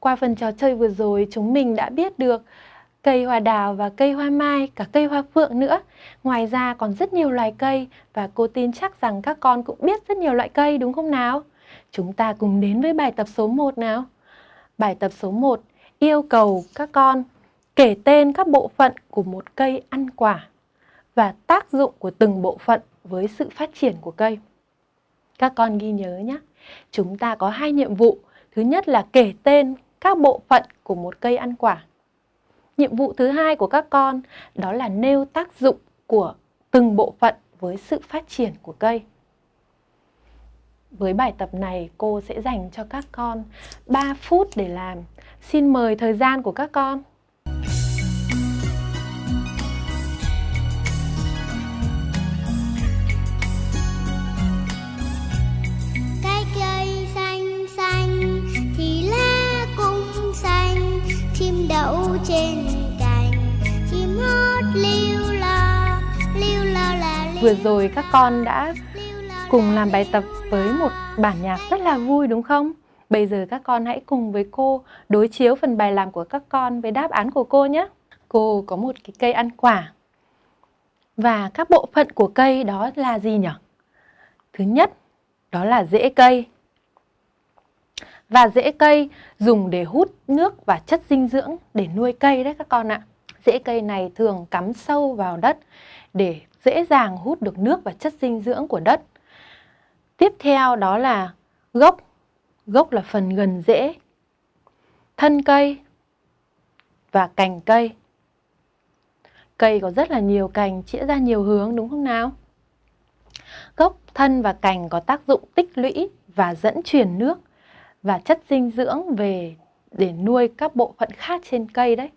qua phần trò chơi vừa rồi chúng mình đã biết được cây hoa đào và cây hoa mai, cả cây hoa phượng nữa. Ngoài ra còn rất nhiều loài cây và cô tin chắc rằng các con cũng biết rất nhiều loại cây đúng không nào? Chúng ta cùng đến với bài tập số 1 nào. Bài tập số 1 yêu cầu các con kể tên các bộ phận của một cây ăn quả và tác dụng của từng bộ phận với sự phát triển của cây. Các con ghi nhớ nhé. Chúng ta có hai nhiệm vụ. Thứ nhất là kể tên các bộ phận của một cây ăn quả. Nhiệm vụ thứ hai của các con đó là nêu tác dụng của từng bộ phận với sự phát triển của cây. Với bài tập này, cô sẽ dành cho các con 3 phút để làm. Xin mời thời gian của các con. Trên cành chim hót liu lo liu lo là Vừa rồi các con đã cùng làm bài tập với một bản nhạc rất là vui đúng không? Bây giờ các con hãy cùng với cô đối chiếu phần bài làm của các con với đáp án của cô nhé. Cô có một cái cây ăn quả. Và các bộ phận của cây đó là gì nhỉ? Thứ nhất, đó là rễ cây. Và rễ cây dùng để hút nước và chất dinh dưỡng để nuôi cây đấy các con ạ. Rễ cây này thường cắm sâu vào đất để dễ dàng hút được nước và chất dinh dưỡng của đất. Tiếp theo đó là gốc. Gốc là phần gần rễ. Thân cây và cành cây. Cây có rất là nhiều cành chĩa ra nhiều hướng đúng không nào? Gốc, thân và cành có tác dụng tích lũy và dẫn truyền nước và chất dinh dưỡng về để nuôi các bộ phận khác trên cây đấy.